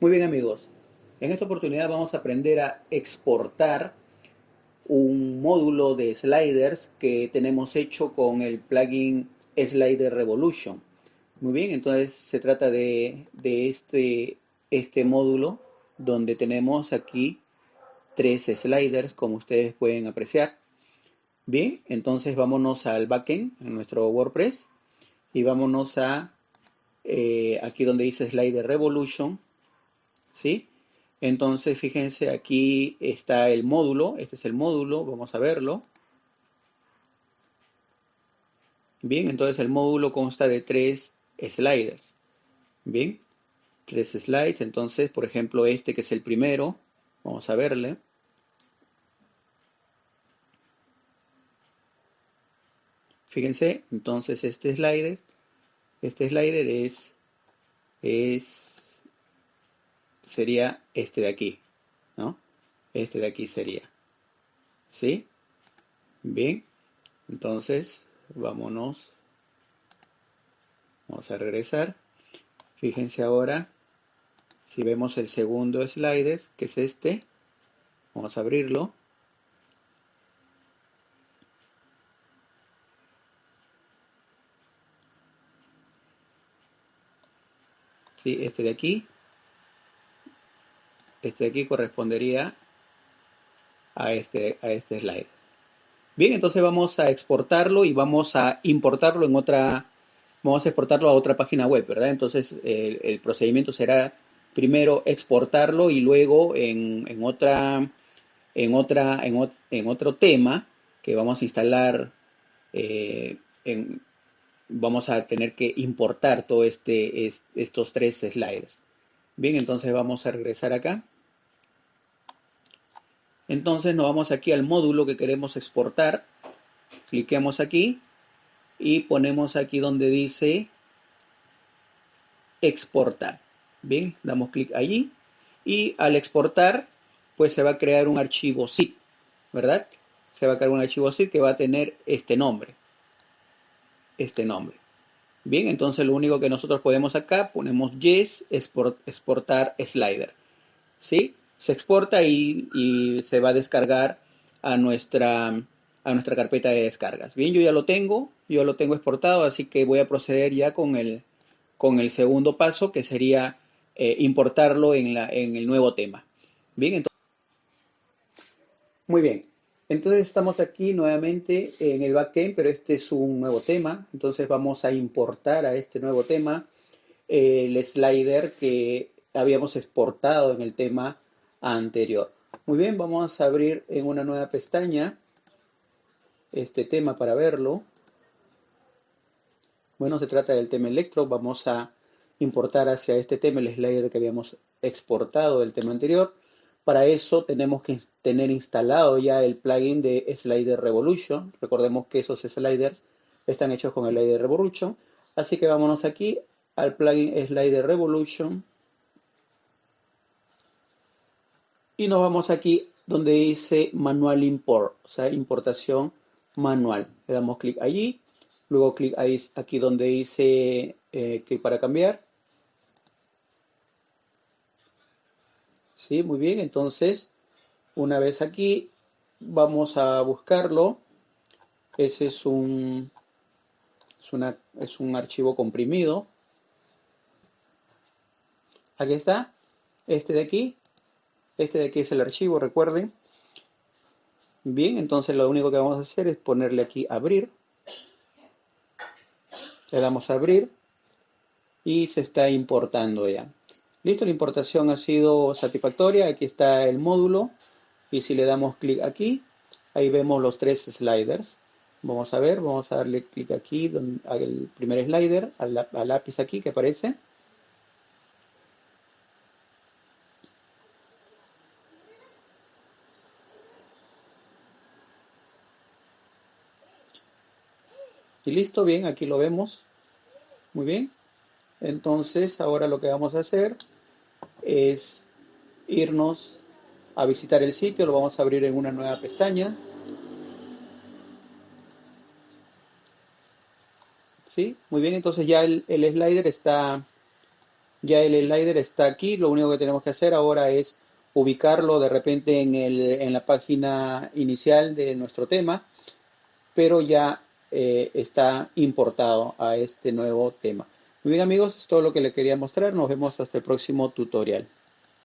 Muy bien amigos, en esta oportunidad vamos a aprender a exportar un módulo de sliders que tenemos hecho con el plugin Slider Revolution. Muy bien, entonces se trata de, este, este módulo donde tenemos aquí tres sliders como ustedes pueden apreciar. Bien, entonces vámonos al backend, en nuestro WordPress, y vámonos a eh, aquí donde dice Slider Revolution ¿sí? Entonces, fíjense, aquí está el módulo, este es el módulo, vamos a verlo. Bien, entonces el módulo consta de tres sliders. Bien, tres slides, entonces, por ejemplo, este que es el primero, vamos a verle. Fíjense, entonces este slider, este slider es, es sería este de aquí, ¿no? Este de aquí sería. ¿Sí? Bien. Entonces, vámonos. Vamos a regresar. Fíjense ahora, si vemos el segundo slide, que es este, vamos a abrirlo. Sí, este de aquí, este de aquí correspondería a este, a este slide. Bien, entonces vamos a exportarlo y vamos a importarlo en otra, vamos a exportarlo a otra página web, ¿verdad? Entonces el, procedimiento será primero exportarlo y luego en, otra, en, otra, en, otro tema que vamos a instalar, eh, vamos a tener que importar todos este, estos tres sliders. Bien, entonces vamos a regresar acá. Entonces nos vamos aquí al módulo que queremos exportar. Cliquemos aquí y ponemos aquí donde dice exportar. Bien, damos clic allí y al exportar pues se va a crear un archivo zip, ¿verdad? Se va a crear un archivo zip que va a tener este nombre. Este nombre. Bien, entonces lo único que nosotros podemos acá, ponemos yes, exportar slider. ¿Sí? Se exporta y, se va a descargar a nuestra, a nuestra carpeta de descargas. Bien, yo ya lo tengo, yo lo tengo exportado, así que voy a proceder ya con el, con el segundo paso, que sería eh, importarlo en, la, en el nuevo tema. Bien, entonces... Muy bien, entonces estamos aquí nuevamente en el backend, pero este es un nuevo tema. Entonces vamos a importar a este nuevo tema el slider que habíamos exportado en el tema anterior. Muy bien, vamos a abrir en una nueva pestaña este tema para verlo. Bueno, se trata del tema electro. Vamos a importar hacia este tema el slider que habíamos exportado del tema anterior. Para eso tenemos que tener instalado ya el plugin de Slider Revolution. Recordemos que esos sliders están hechos con el Slider Revolution. Así que vámonos aquí al plugin Slider Revolution. Y nos vamos aquí donde dice Manual Import, o sea, importación manual. Le damos clic allí. Luego clic aquí donde dice eh, que para cambiar. ¿Sí? Muy bien, entonces, una vez aquí, vamos a buscarlo. Ese es un, es, una, es un archivo comprimido. Aquí está, este de aquí. Este de aquí es el archivo, recuerden. Bien, entonces lo único que vamos a hacer es ponerle aquí abrir. Le damos a abrir y se está importando ya. Listo, la importación ha sido satisfactoria. Aquí está el módulo. Y si le damos clic aquí, ahí vemos los tres sliders. Vamos a ver, vamos a darle clic aquí, el primer slider, al, lápiz aquí que aparece. Y listo, bien, aquí lo vemos. Muy bien. Entonces, ahora lo que vamos a hacer es irnos a visitar el sitio, lo vamos a abrir en una nueva pestaña. ¿Sí? Muy bien, entonces ya el, slider está ya el slider está aquí, lo único que tenemos que hacer ahora es ubicarlo de repente en, el, en la página inicial de nuestro tema, pero ya eh, está importado a este nuevo tema. Muy bien amigos, es todo lo que le quería mostrar. Nos vemos hasta el próximo tutorial.